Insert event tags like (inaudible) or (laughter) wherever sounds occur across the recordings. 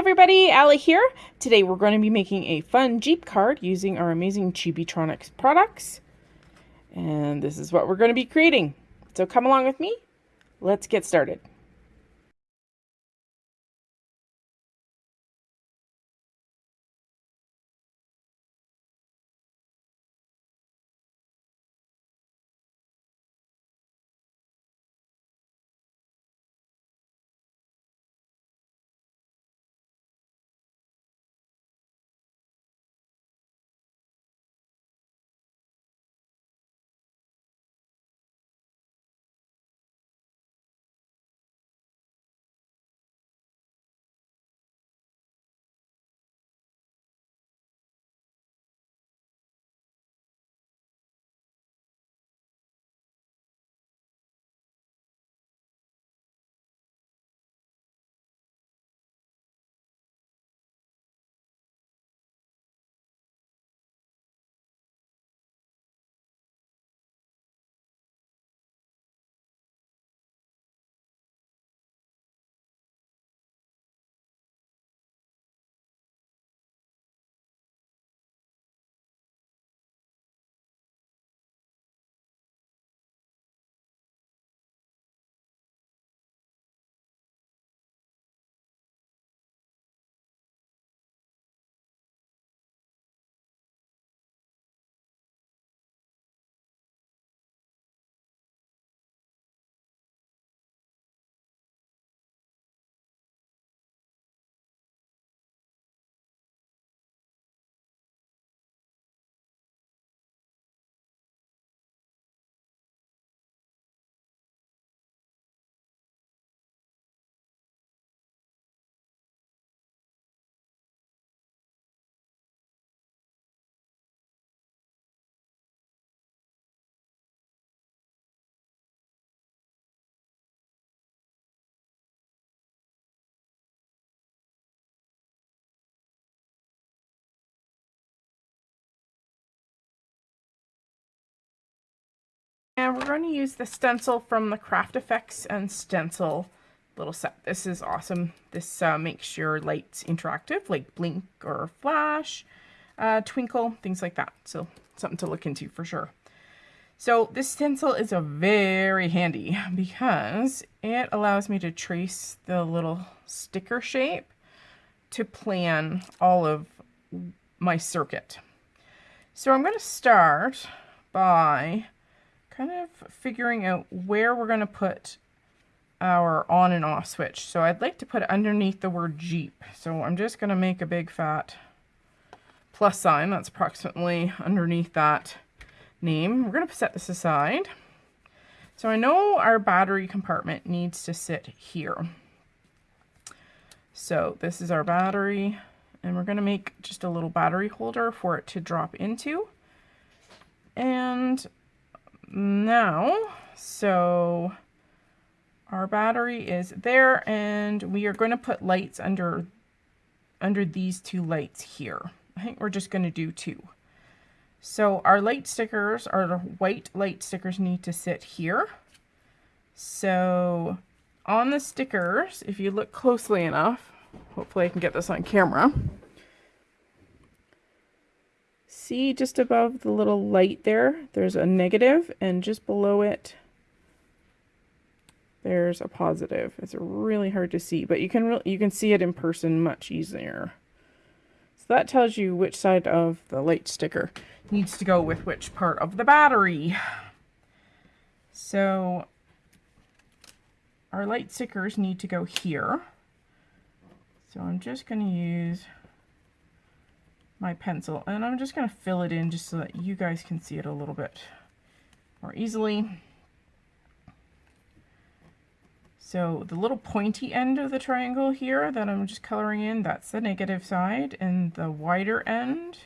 everybody, Allie here. Today we're going to be making a fun Jeep card using our amazing Chibitronics products. And this is what we're going to be creating. So come along with me. Let's get started. We're going to use the stencil from the Craft Effects and Stencil little set. This is awesome. This uh, makes your lights interactive, like blink or flash, uh, twinkle, things like that. So something to look into for sure. So this stencil is a very handy (laughs) because it allows me to trace the little sticker shape to plan all of my circuit. So I'm going to start by kind of figuring out where we're going to put our on and off switch. So I'd like to put it underneath the word Jeep. So I'm just going to make a big fat plus sign. That's approximately underneath that name. We're going to set this aside. So I know our battery compartment needs to sit here. So this is our battery and we're going to make just a little battery holder for it to drop into. And now. So our battery is there and we are going to put lights under under these two lights here. I think we're just going to do two. So our light stickers, our white light stickers need to sit here. So on the stickers, if you look closely enough, hopefully I can get this on camera, See just above the little light there, there's a negative, and just below it, there's a positive. It's really hard to see, but you can you can see it in person much easier. So that tells you which side of the light sticker needs to go with which part of the battery. So our light stickers need to go here. So I'm just going to use my pencil and I'm just going to fill it in just so that you guys can see it a little bit more easily. So the little pointy end of the triangle here that I'm just coloring in, that's the negative side, and the wider end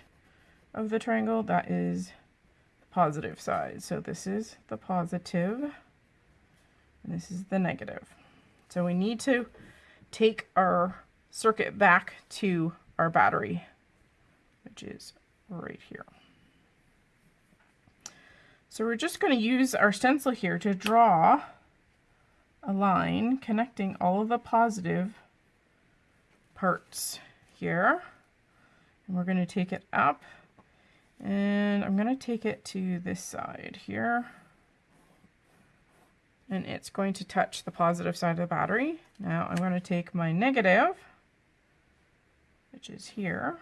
of the triangle, that is the positive side. So this is the positive, and this is the negative. So we need to take our circuit back to our battery which is right here. So we're just going to use our stencil here to draw a line connecting all of the positive parts here. And we're going to take it up and I'm going to take it to this side here. And it's going to touch the positive side of the battery. Now I'm going to take my negative, which is here,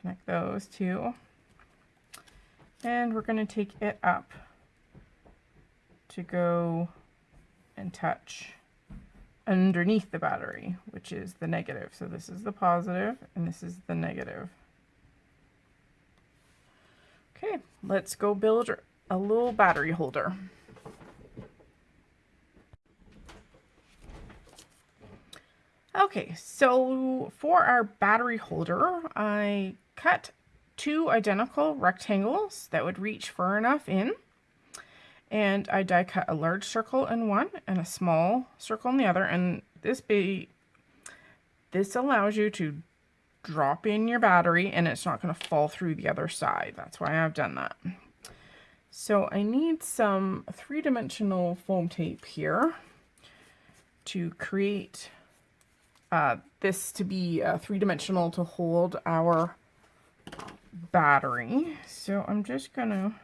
connect those two, and we're going to take it up to go and touch underneath the battery, which is the negative. So this is the positive and this is the negative. Okay, let's go build a little battery holder. Okay, so for our battery holder, I cut two identical rectangles that would reach far enough in. And I die cut a large circle in one and a small circle in the other. And this be this allows you to drop in your battery and it's not going to fall through the other side. That's why I've done that. So I need some three-dimensional foam tape here to create uh, this to be uh, three-dimensional to hold our battery so I'm just gonna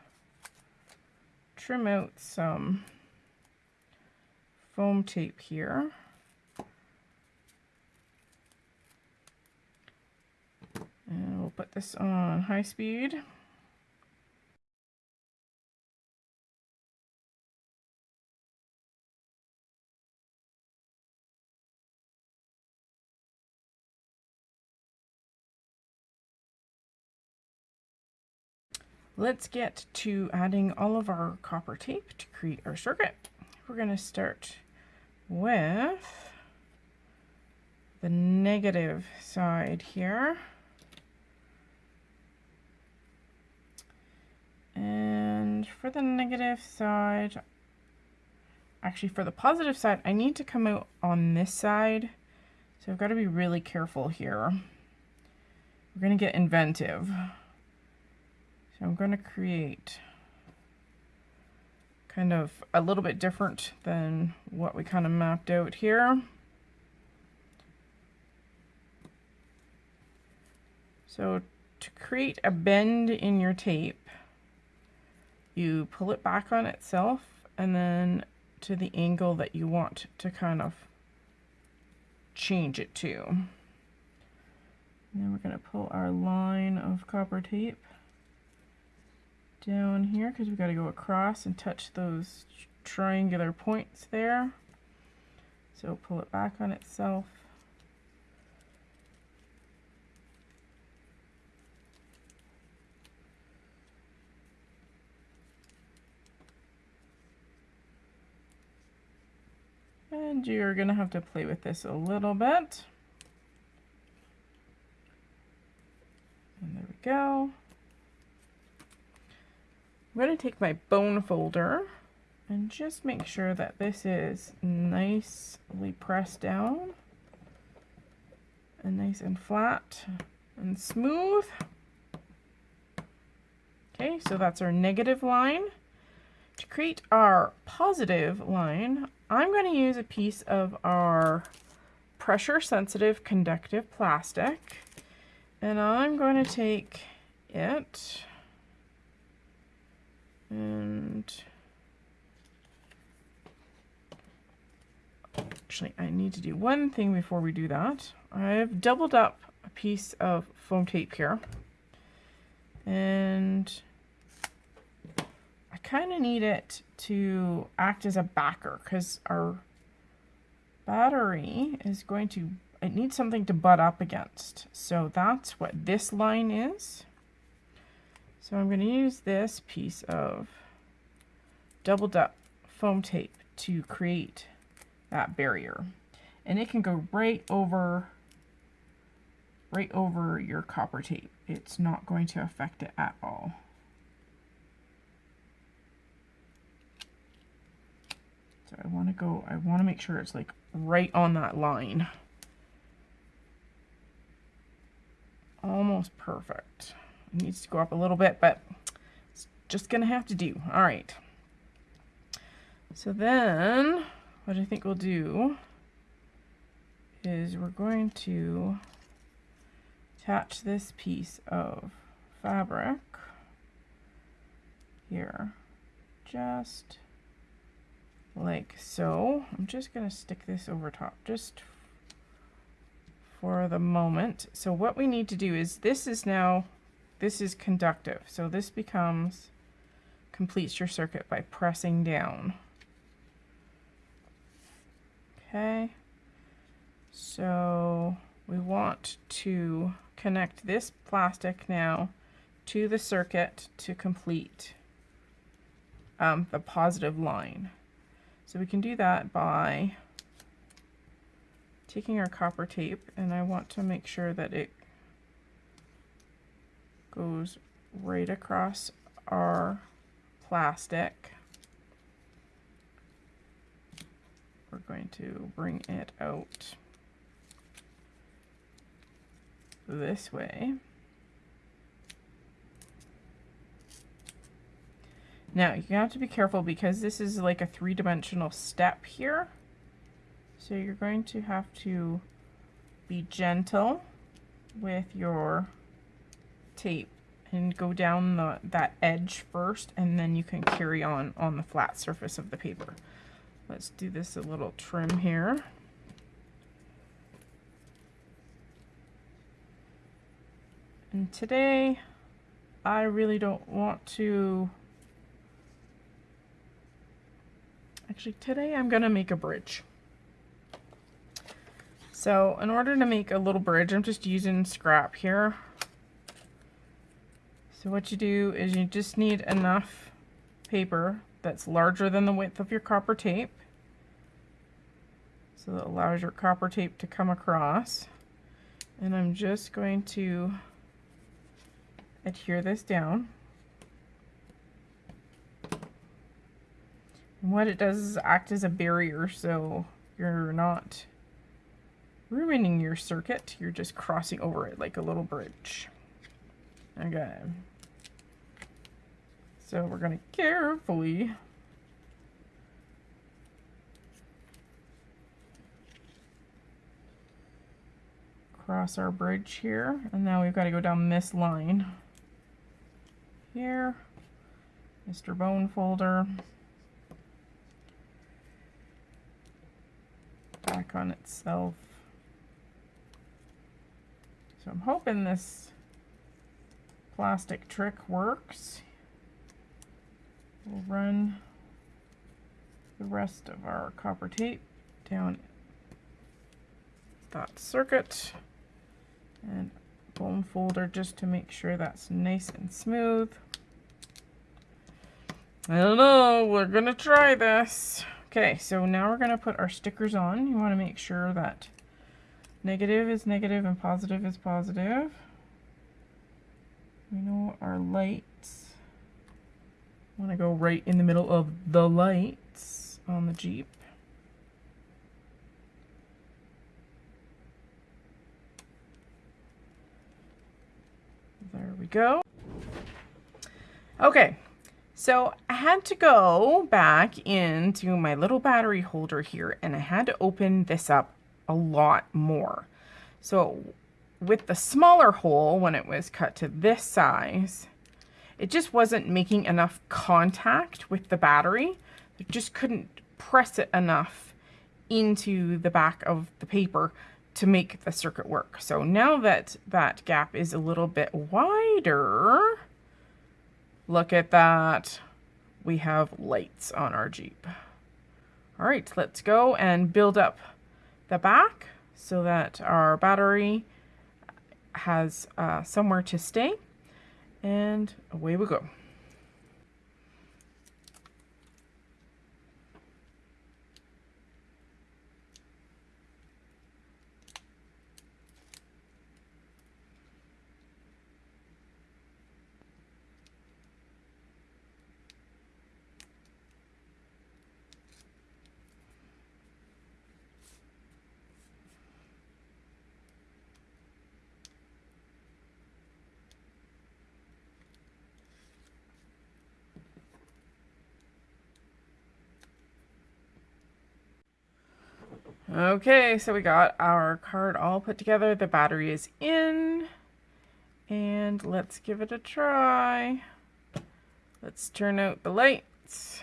trim out some foam tape here. And we'll put this on high speed. Let's get to adding all of our copper tape to create our circuit. We're going to start with the negative side here. And for the negative side, actually for the positive side, I need to come out on this side. So I've got to be really careful here. We're going to get inventive. So I'm going to create kind of a little bit different than what we kind of mapped out here. So to create a bend in your tape, you pull it back on itself and then to the angle that you want to kind of change it to. And then we're going to pull our line of copper tape down here because we've got to go across and touch those triangular points there. So pull it back on itself. And you're going to have to play with this a little bit. And there we go. I'm going to take my bone folder and just make sure that this is nicely pressed down and nice and flat and smooth. Okay, so that's our negative line. To create our positive line, I'm going to use a piece of our pressure sensitive conductive plastic and I'm going to take it and actually I need to do one thing before we do that. I've doubled up a piece of foam tape here and I kind of need it to act as a backer because our battery is going to, it needs something to butt up against. So that's what this line is. So I'm going to use this piece of doubled up foam tape to create that barrier. And it can go right over right over your copper tape. It's not going to affect it at all. So I want to go, I want to make sure it's like right on that line. Almost perfect needs to go up a little bit, but it's just going to have to do. All right. So then what I think we'll do is we're going to attach this piece of fabric here just like so. I'm just going to stick this over top just for the moment. So what we need to do is this is now, this is conductive. So this becomes, completes your circuit by pressing down. Okay. So we want to connect this plastic now to the circuit to complete um, the positive line. So we can do that by taking our copper tape and I want to make sure that it goes right across our plastic. We're going to bring it out this way. Now, you have to be careful because this is like a three-dimensional step here. So you're going to have to be gentle with your tape and go down the, that edge first and then you can carry on on the flat surface of the paper. Let's do this a little trim here. And today I really don't want to Actually, today I'm to make a bridge. So in order to make a little bridge, I'm just using scrap here. So what you do is you just need enough paper that's larger than the width of your copper tape. So that allows your copper tape to come across. And I'm just going to adhere this down. And what it does is act as a barrier so you're not ruining your circuit, you're just crossing over it like a little bridge. Okay. So we're going to carefully cross our bridge here. And now we've got to go down this line here. Mr. Bone Folder. back on itself. So I'm hoping this plastic trick works. We'll run the rest of our copper tape down that circuit and bone folder just to make sure that's nice and smooth. I don't know, we're gonna try this. Okay, so now we're to put our stickers on. You want to make sure that negative is negative and positive is positive. We know our lights. want to go right in the middle of the lights on the Jeep. There we go. Okay, so I had to go back into my little battery holder here and I had to open this up a lot more. So with the smaller hole, when it was cut to this size, it just wasn't making enough contact with the battery. It just couldn't press it enough into the back of the paper to make the circuit work. So now that that gap is a little bit wider, Look at that. We have lights on our Jeep. All right, let's go and build up the back so that our battery has uh, somewhere to stay. And away we go. Okay, so we got our card all put together. The battery is in. And let's give it a try. Let's turn out the lights.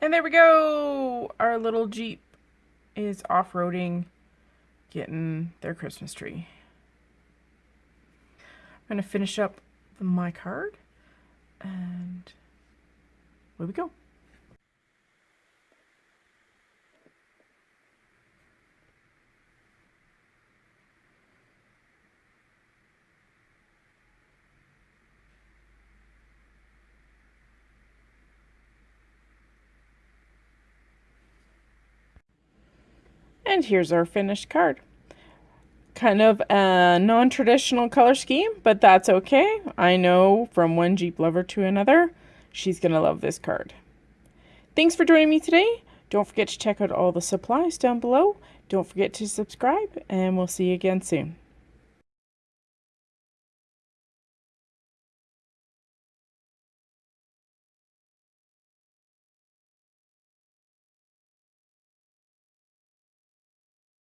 And there we go! Our little Jeep is off-roading, getting their Christmas tree. I'm going to finish up my card. And where we go. And here's our finished card. Kind of a non-traditional color scheme, but that's okay. I know from one Jeep lover to another, she's going to love this card. Thanks for joining me today. Don't forget to check out all the supplies down below. Don't forget to subscribe, and we'll see you again soon.